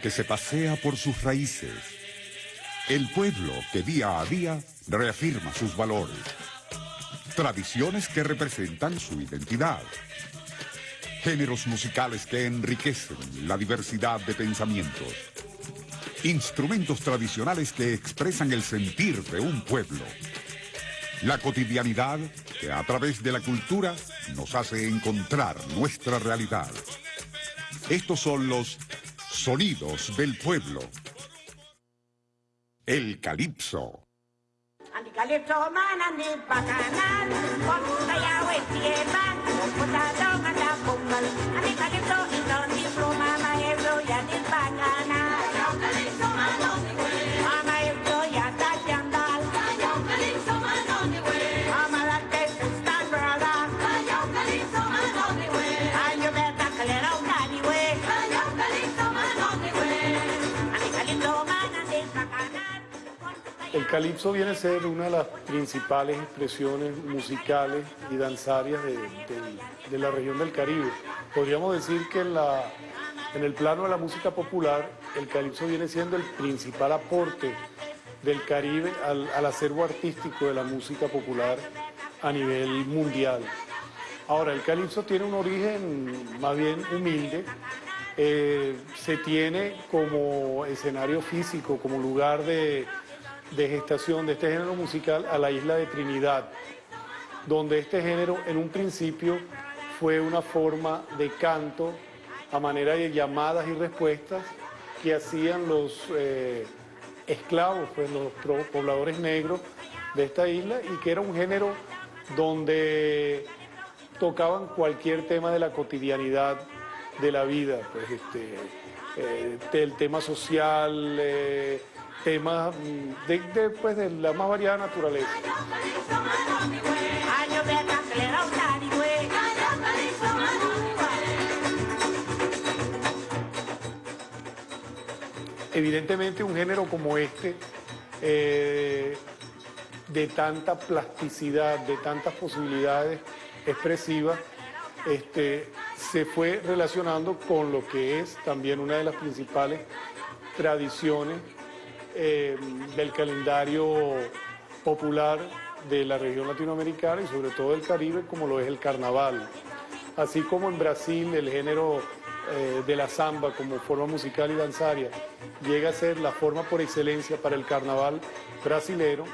que se pasea por sus raíces. El pueblo que día a día reafirma sus valores. Tradiciones que representan su identidad. Géneros musicales que enriquecen la diversidad de pensamientos. Instrumentos tradicionales que expresan el sentir de un pueblo. La cotidianidad que a través de la cultura nos hace encontrar nuestra realidad. Estos son los sonidos del pueblo. El calipso. El calipso viene a ser una de las principales expresiones musicales y danzarias de, la región del Caribe. Podríamos decir que en, el plano de la música popular, el calipso viene siendo el principal aporte del Caribe al, acervo artístico de la música popular a nivel mundial. Ahora, el calipso tiene un origen más bien humilde, eh, se tiene como escenario físico, como lugar de de gestación de este género musical a la isla de Trinidad, donde este género en un principio fue una forma de canto a manera de llamadas y respuestas que hacían los eh, esclavos, pues los pobladores negros de esta isla y que era un género donde tocaban cualquier tema de la cotidianidad de la vida, pues este, eh, el tema social, eh, temas mm, de, pues, de la más variada naturaleza. Evidentemente un género como este, eh, de tanta plasticidad, de tantas posibilidades expresivas, este, se fue relacionando con lo que es también una de las principales tradiciones eh, del calendario popular de la región latinoamericana y sobre todo del Caribe, como lo es el carnaval. Así como en Brasil el género eh, de la samba como forma musical y danzaria llega a ser la forma por excelencia para el carnaval brasilero,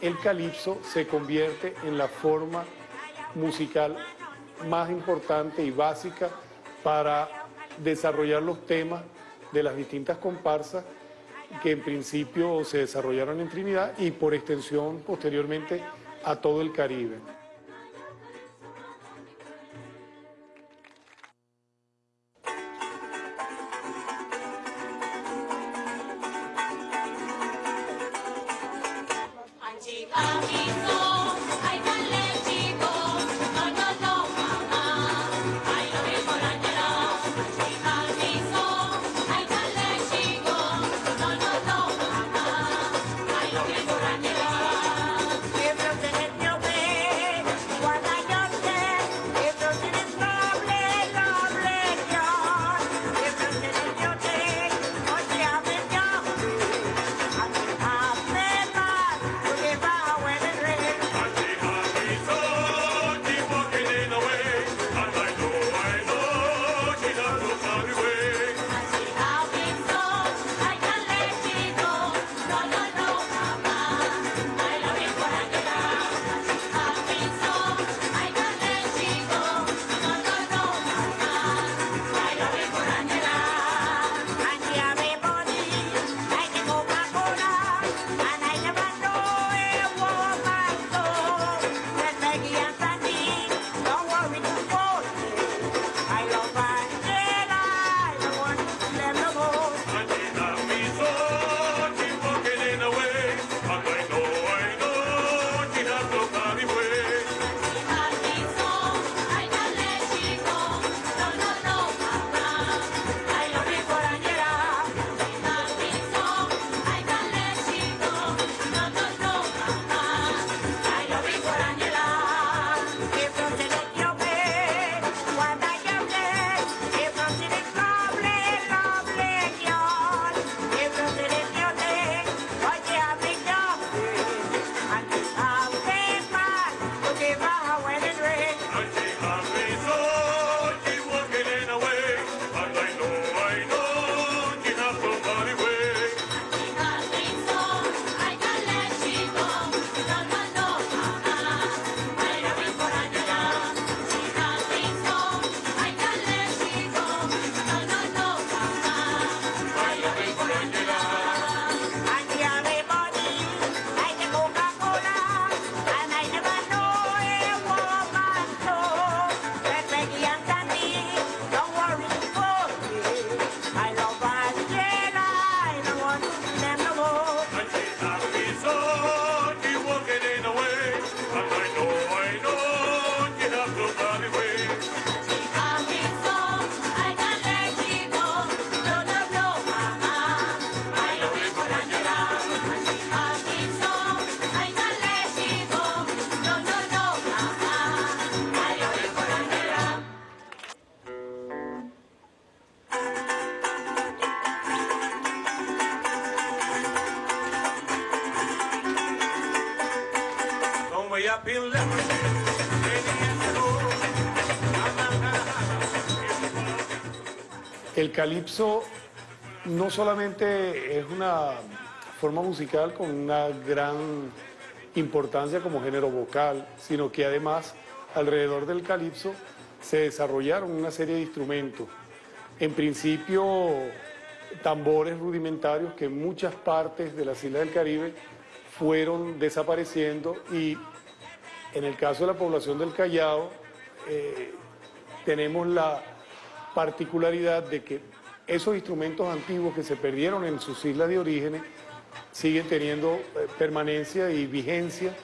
el calipso se convierte en la forma musical más importante y básica para desarrollar los temas de las distintas comparsas que en principio se desarrollaron en Trinidad y por extensión posteriormente a todo el Caribe. El calipso no solamente es una forma musical con una gran importancia como género vocal, sino que además alrededor del calipso se desarrollaron una serie de instrumentos. En principio, tambores rudimentarios que en muchas partes de las islas del Caribe fueron desapareciendo y en el caso de la población del Callao eh, tenemos la particularidad de que esos instrumentos antiguos que se perdieron en sus islas de origen siguen teniendo eh, permanencia y vigencia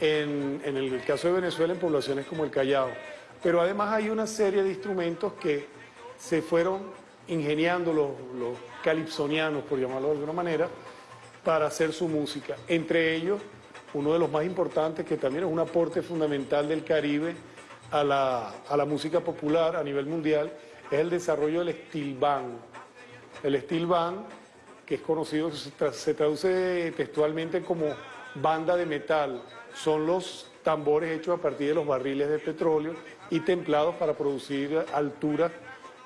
en, el caso de Venezuela en poblaciones como el Callao. Pero además hay una serie de instrumentos que se fueron ingeniando los, los calipsonianos, por llamarlo de alguna manera, para hacer su música. Entre ellos, uno de los más importantes, que también es un aporte fundamental del Caribe a la, a la música popular a nivel mundial, es el desarrollo del steel band. El steel band, que es conocido, se traduce textualmente como banda de metal, son los tambores hechos a partir de los barriles de petróleo y templados para producir alturas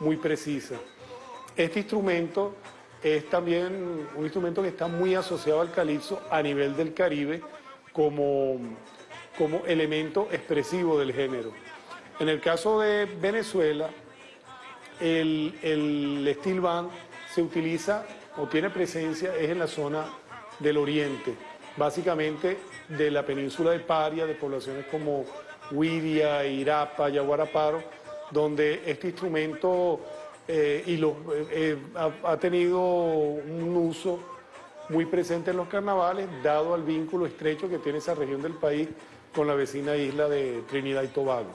muy precisas. Este instrumento es también un instrumento que está muy asociado al calipso a nivel del Caribe como, como elemento expresivo del género. En el caso de Venezuela, el, el steel band se utiliza o tiene presencia es en la zona del oriente, básicamente de la península de Paria, de poblaciones como Huidia, Irapa, Yaguaraparo, donde este instrumento eh, y eh, eh, ha, tenido un uso muy presente en los carnavales, dado al vínculo estrecho que tiene esa región del país con la vecina isla de Trinidad y Tobago.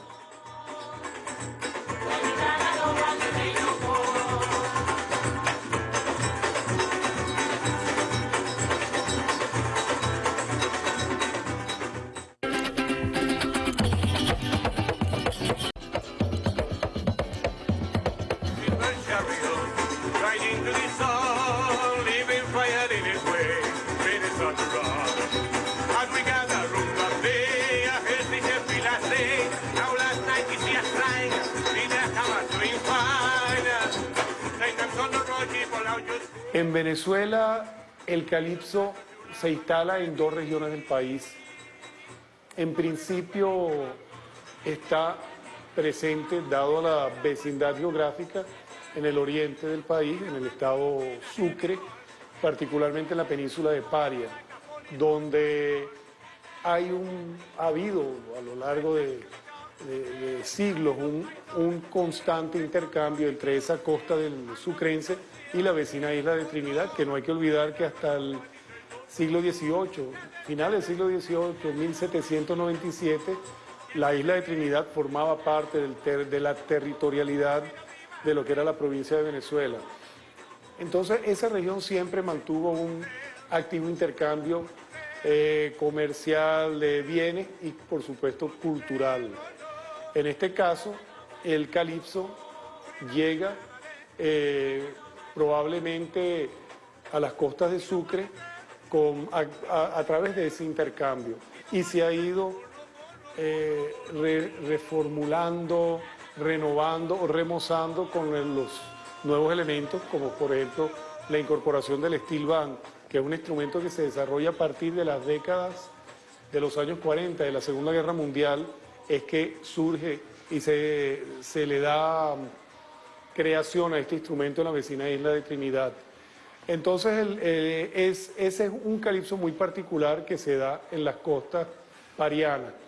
En Venezuela el calipso se instala en dos regiones del país. En principio está presente, dado la vecindad geográfica, en el oriente del país, en el estado Sucre, particularmente en la península de Paria, donde hay un, ha habido a lo largo de, siglos un, un, constante intercambio entre esa costa del sucrense y la vecina isla de Trinidad, que no hay que olvidar que hasta el siglo XVIII, final del siglo XVIII, 1797, la isla de Trinidad formaba parte de la territorialidad de lo que era la provincia de Venezuela. Entonces esa región siempre mantuvo un activo intercambio eh, comercial de bienes y por supuesto cultural. En este caso, el calipso llega eh, probablemente a las costas de Sucre a, través de ese intercambio. Y se ha ido eh, reformulando, renovando o remozando con los nuevos elementos, como por ejemplo la incorporación del steel band, que es un instrumento que se desarrolla a partir de las décadas de los años 40 de la Segunda Guerra Mundial, es que surge y se, se le da creación a este instrumento en la vecina isla de Trinidad. Entonces eh, es, ese es un calipso muy particular que se da en las costas parianas.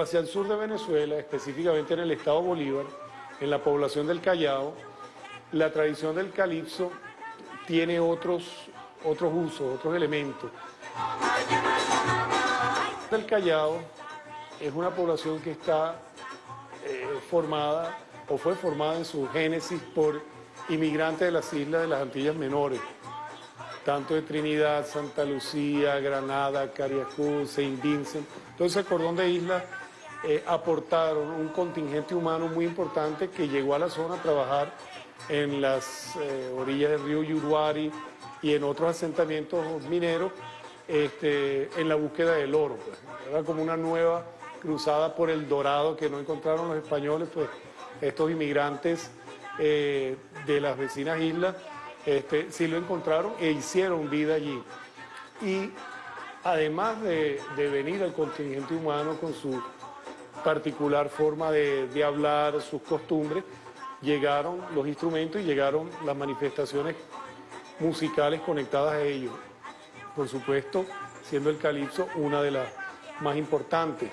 Hacia el sur de Venezuela, específicamente en el estado Bolívar, en la población del Callao, la tradición del calipso tiene otros, otros usos, otros elementos. El Callao es una población que está eh, formada o fue formada en su génesis por inmigrantes de las islas de las Antillas Menores, tanto de Trinidad, Santa Lucía, Granada, Cariacú, Saint Vincent, todo ese cordón de islas eh, aportaron un contingente humano muy importante que llegó a la zona a trabajar en las eh, orillas del río Yuruari y en otros asentamientos mineros este, en la búsqueda del oro. Pues. Era como una nueva cruzada por el dorado que no encontraron los españoles, pues estos inmigrantes eh, de las vecinas islas este, sí lo encontraron e hicieron vida allí. Y además de, de venir el contingente humano con su particular forma de, hablar, sus costumbres, llegaron los instrumentos y llegaron las manifestaciones musicales conectadas a ellos. Por supuesto, siendo el calipso una de las más importantes.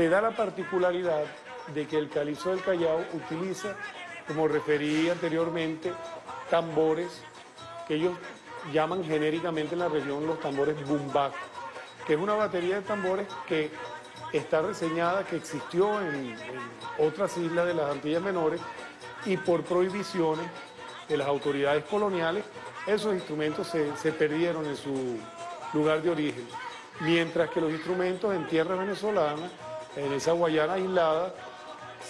Se da la particularidad de que el calipso del Callao utiliza, como referí anteriormente, tambores que ellos llaman genéricamente en la región los tambores bumbac, que es una batería de tambores que está reseñada, que existió en, otras islas de las Antillas Menores y por prohibiciones de las autoridades coloniales, esos instrumentos se, se perdieron en su lugar de origen. Mientras que los instrumentos en tierra venezolana, en esa Guayana aislada,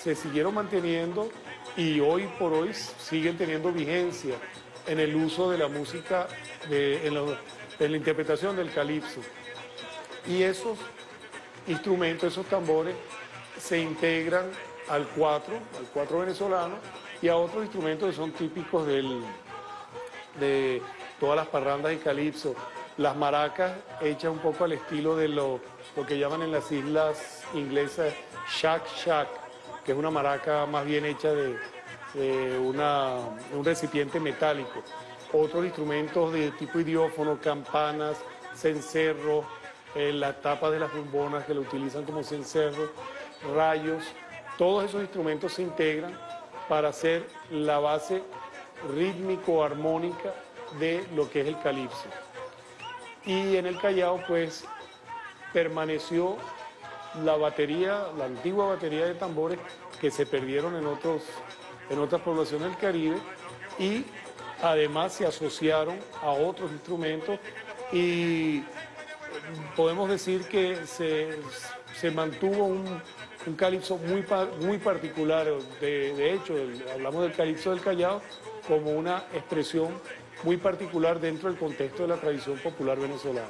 se siguieron manteniendo y hoy por hoy siguen teniendo vigencia en el uso de la música, en, la, interpretación del calipso. Y esos instrumentos, esos tambores, se integran al cuatro, al cuatro venezolano, y a otros instrumentos que son típicos del, de todas las parrandas y calipso. Las maracas hechas un poco al estilo de lo, lo que llaman en las islas inglesas shack shack, que es una maraca más bien hecha de, un recipiente metálico. Otros instrumentos de tipo idiófono, campanas, cencerros, eh, las tapas de las bombonas que lo utilizan como cencerro, rayos, todos esos instrumentos se integran para hacer la base rítmico-armónica de lo que es el calipso. Y en el Callao pues permaneció la batería, la antigua batería de tambores que se perdieron en, otros, en otras poblaciones del Caribe y además se asociaron a otros instrumentos y podemos decir que se, mantuvo un, un calipso muy, muy particular. De, de hecho, hablamos del calipso del Callao como una expresión muy particular dentro del contexto de la tradición popular venezolana.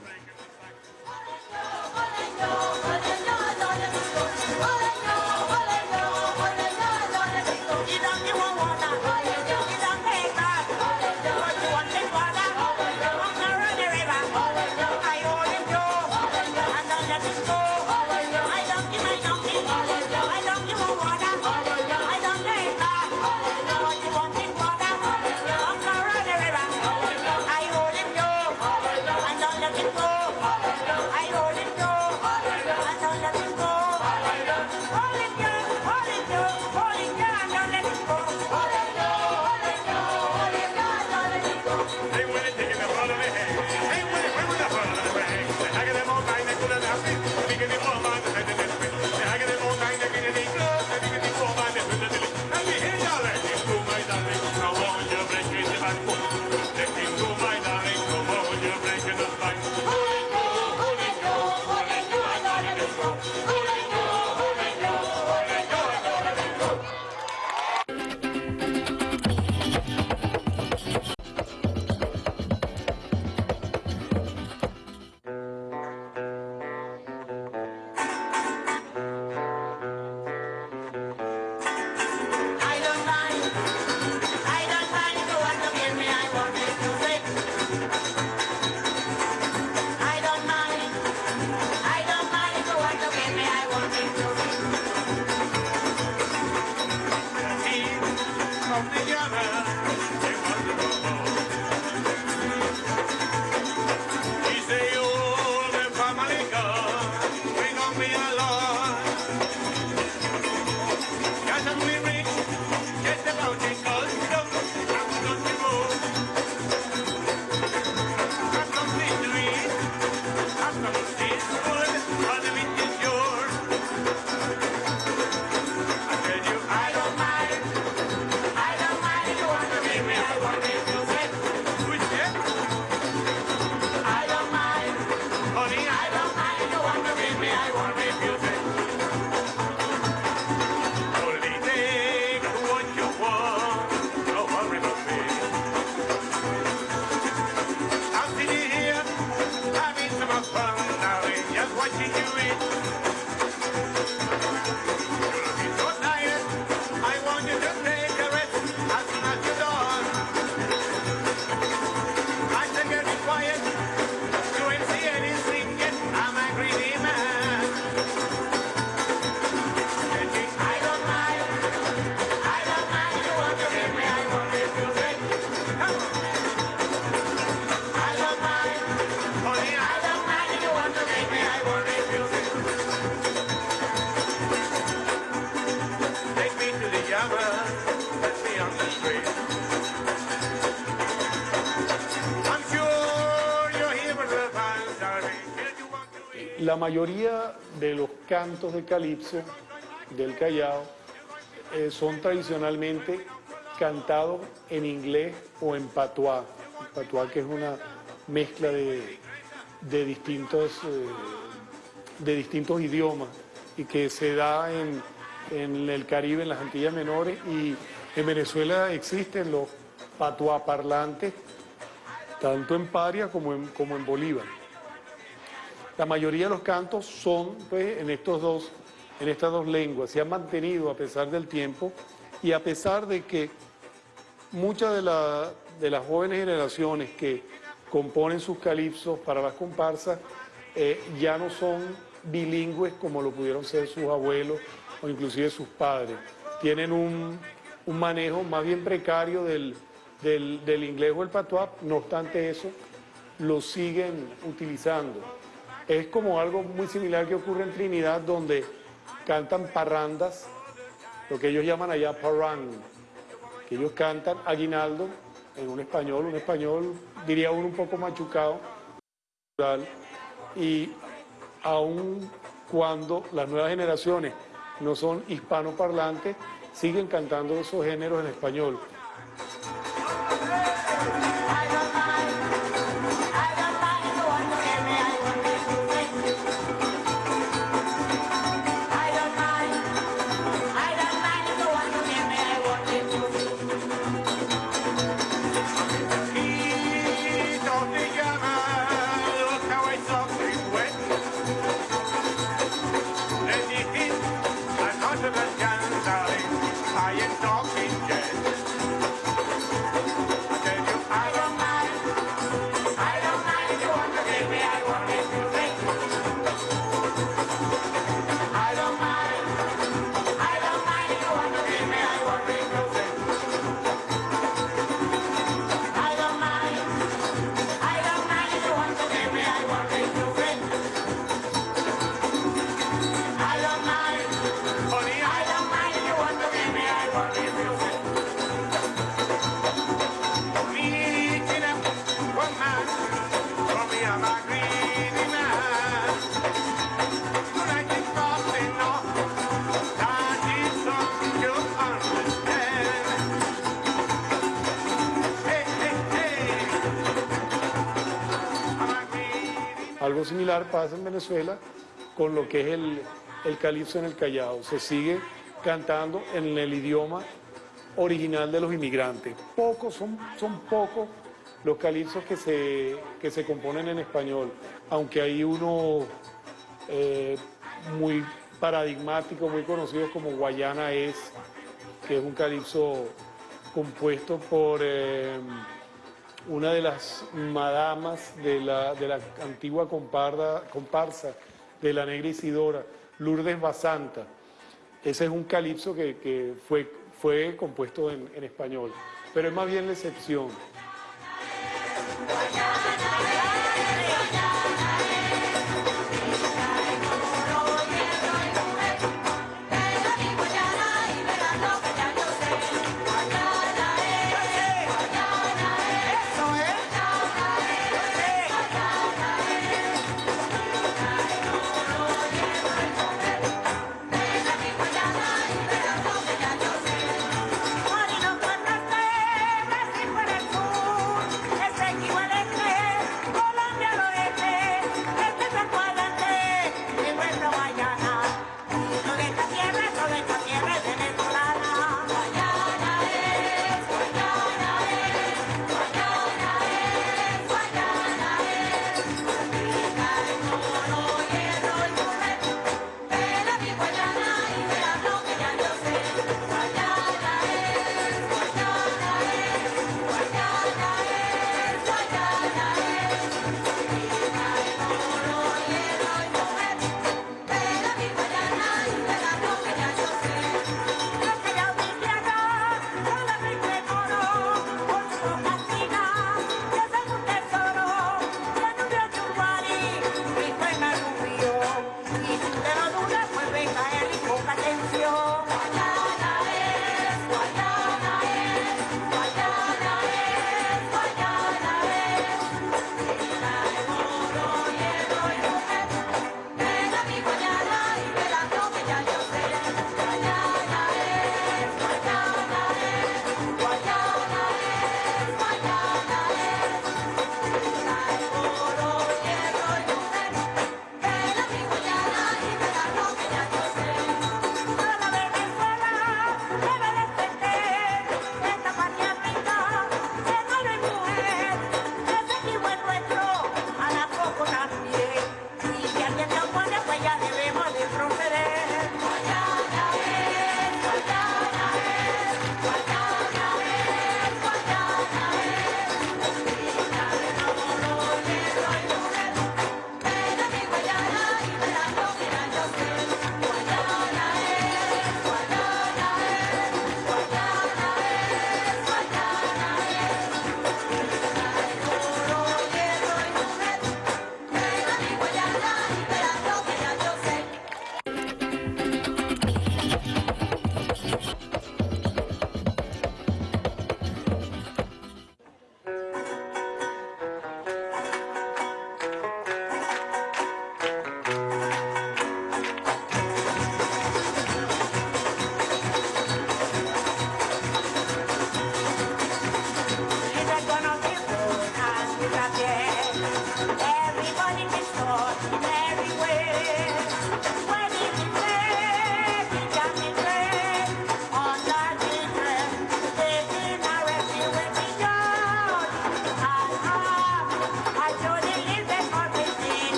La mayoría de los cantos de calipso del Callao eh, son tradicionalmente cantados en inglés o en patuá. Patuá que es una mezcla de, distintos, eh, de distintos idiomas y que se da en, el Caribe, en las Antillas Menores y en Venezuela existen los patuá parlantes, tanto en Paria como en Bolívar. La mayoría de los cantos son pues, en, estos dos, en estas dos lenguas, se han mantenido a pesar del tiempo y a pesar de que muchas de, las jóvenes generaciones que componen sus calipsos para las comparsas eh, ya no son bilingües como lo pudieron ser sus abuelos o inclusive sus padres. Tienen un, manejo más bien precario del, del, inglés o el patuá, no obstante eso, lo siguen utilizando. Es como algo muy similar que ocurre en Trinidad, donde cantan parrandas, lo que ellos llaman allá parrang, que ellos cantan aguinaldo en un español, un español, diría uno un poco machucado, y aun cuando las nuevas generaciones no son hispanoparlantes, siguen cantando esos géneros en español. Similar pasa en Venezuela con lo que es el, el calipso en el Callao. Se sigue cantando en el idioma original de los inmigrantes. Pocos, son, son pocos los calipsos que se, que se componen en español, aunque hay uno eh, muy paradigmático, muy conocido como Guayana Es, que es un calipso compuesto por eh, una de las madamas de la, de la antigua comparsa de la Negra Isidora, Lourdes Basanta. Ese es un calipso que, fue, fue compuesto en español, pero es más bien la excepción.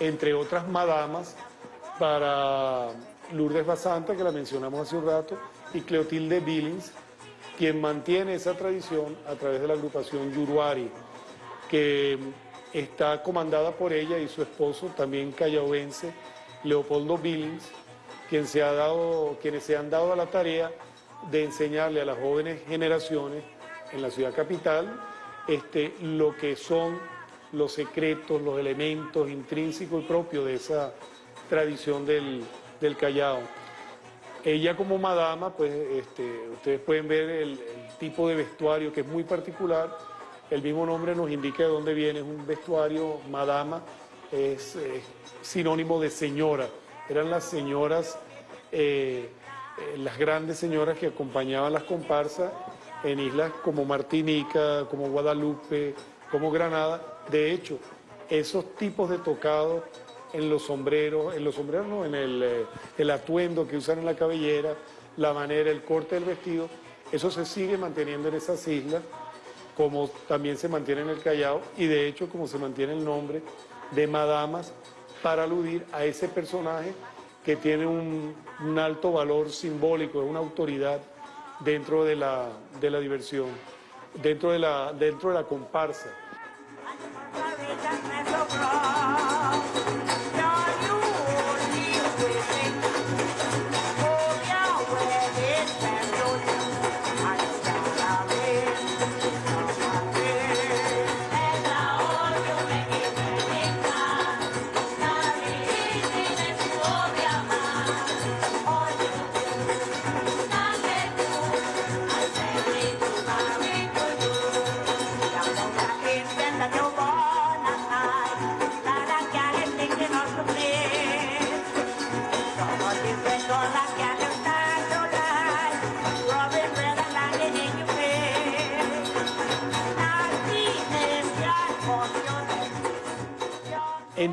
Entre otras madamas, para Lourdes Basanta, que la mencionamos hace un rato, y Cleotilde Billings, quien mantiene esa tradición a través de la agrupación Yuruari, que está comandada por ella y su esposo, también callaoense, Leopoldo Billings, quien se ha dado, quienes se han dado a la tarea de enseñarle a las jóvenes generaciones en la ciudad capital este, lo que son los secretos, los elementos intrínsecos y propios de esa tradición del, Callao. Ella como madama, pues este, ustedes pueden ver el, tipo de vestuario que es muy particular. El mismo nombre nos indica de dónde viene, es un vestuario madama, es sinónimo de señora. Eran las señoras, eh, eh, las grandes señoras que acompañaban las comparsas en islas como Martinica, como Guadalupe, como Granada. De hecho, esos tipos de tocados en los sombreros, en los sombreros no, en el, eh, el atuendo que usan en la cabellera, la manera, el corte del vestido, eso se sigue manteniendo en esas islas, como también se mantiene en el Callao, y de hecho como se mantiene el nombre de madamas para aludir a ese personaje que tiene un, un alto valor simbólico, una autoridad dentro de la, de la diversión, dentro de la, dentro de la comparsa. cabeza me sobró.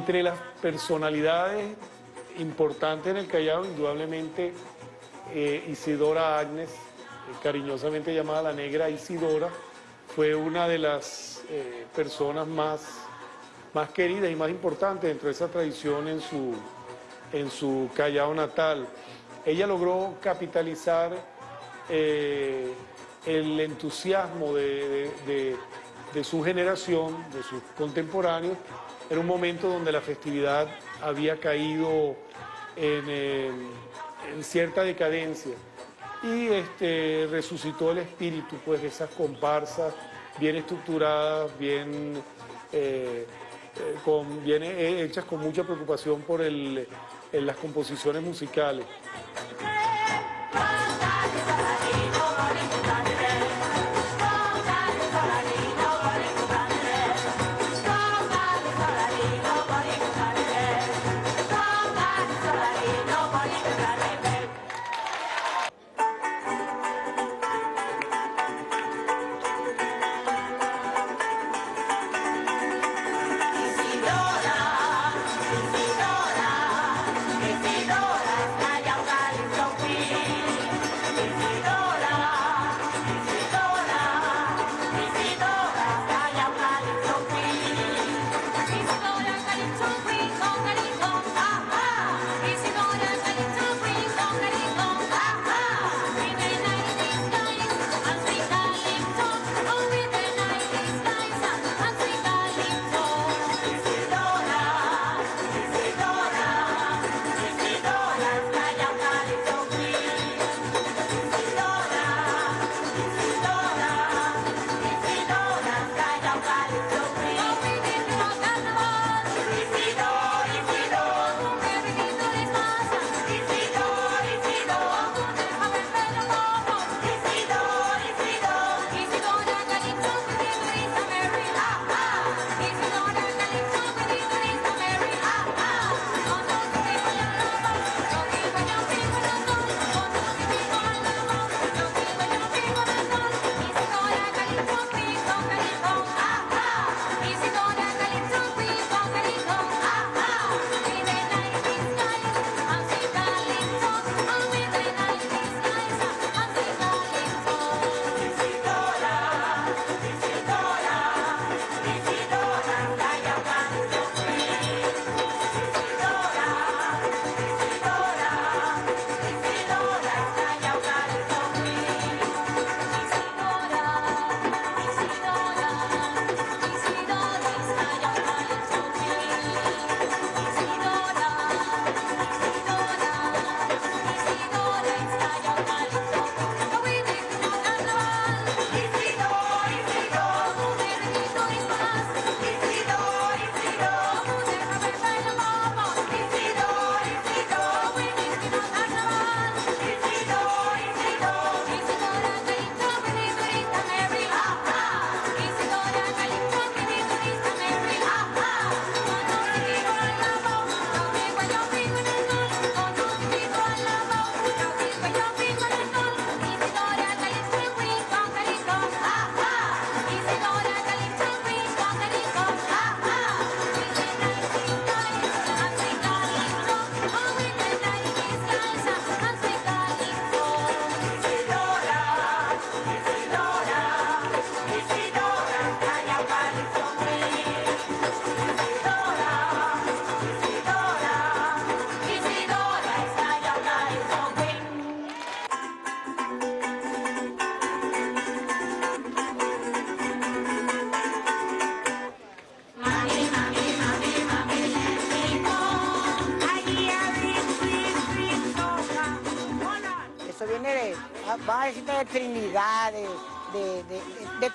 Entre las personalidades importantes en el Callao, indudablemente eh, Isidora Agnes, eh, cariñosamente llamada la negra Isidora, fue una de las eh, personas más, más queridas y más importantes dentro de esa tradición en su, en su Callao natal. Ella logró capitalizar el entusiasmo de, de su generación, de sus contemporáneos, era un momento donde la festividad había caído en, cierta decadencia y este, resucitó el espíritu pues, de esas comparsas bien estructuradas, bien, eh, eh, hechas con mucha preocupación por las composiciones musicales.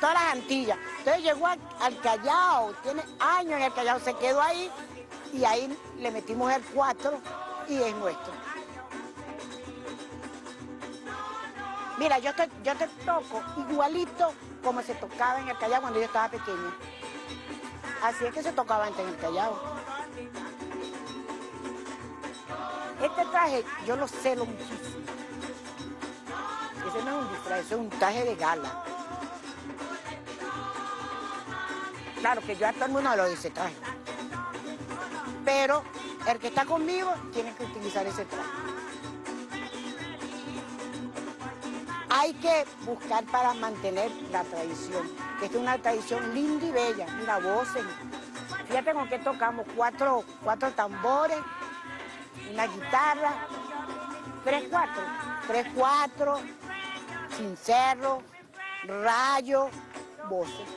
Todas las Antillas. Entonces llegó al, al Callao, tiene años en el Callao, se quedó ahí y ahí le metimos el 4 y es nuestro. Mira, yo te, yo te toco igualito como se tocaba en el Callao cuando yo estaba pequeña. Así es que se tocaba antes en el Callao. Este traje yo lo celo muchísimo. Ese no es un disfraz, ese es un traje de gala. Claro que yo a todo el mundo lo dice traje. Pero el que está conmigo tiene que utilizar ese traje. Hay que buscar para mantener la tradición, que es una tradición linda y bella. Mira, voces. Fíjate con qué tocamos, cuatro, cuatro tambores, una guitarra, tres, cuatro, tres, cuatro, sin cerro, rayo, voces.